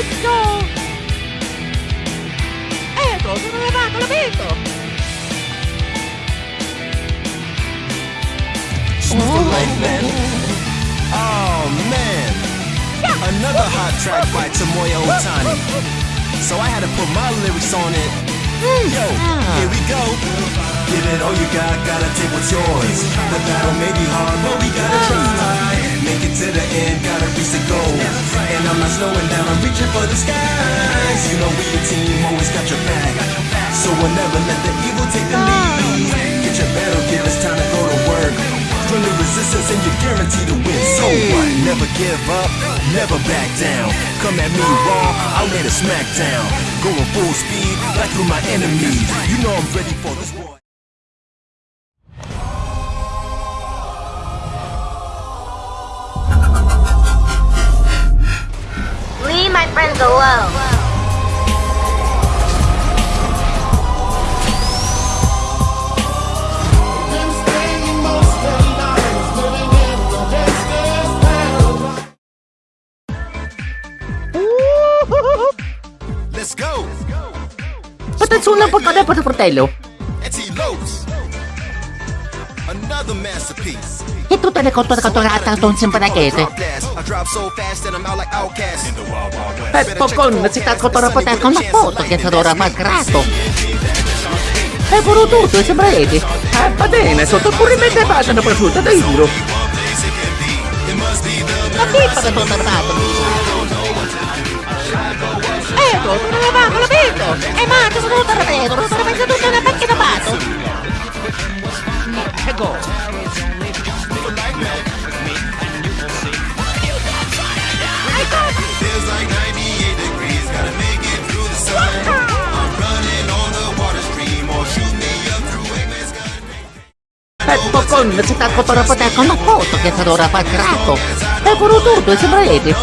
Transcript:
let's go! Ecco, sono arrivato, l'ho visto! Oh man, another hot track by Tomoya Ohtani. So I had to put my lyrics on it. Hmm. Yo, here we go. Give it all you got, gotta take what's yours. The battle may be hard, but we gotta Down, I'm reaching for the skies. You know we a team, always got your back. So we'll never let the evil take the lead. Get your battle gear, it's time to go to work. The resistance and you're guaranteed to win. So what? Never give up, never back down. Come at me raw, I'll lay the smack down. Going full speed, right through my enemies. You know I'm ready for this war. My friends alone. Let's go! Patatsulang pagkada pa sa fratello. Etty E tutte le cotture catturate sono sempre da chiese. Peppo con si sta cotturando con la foto che sarà malgrato. E buono tutto, è sembra Edi. Eh, va bene, sotto pure me che faccio una prosciutta, dai giro. Ma che fa da Ecco! Feels like 98 degrees, gotta make it through the sun. I'm running on the water stream, or shoot me up through Wayman's gun. Peppo con con la foto che sarà malgrato. È pure tutto, sembra Edi.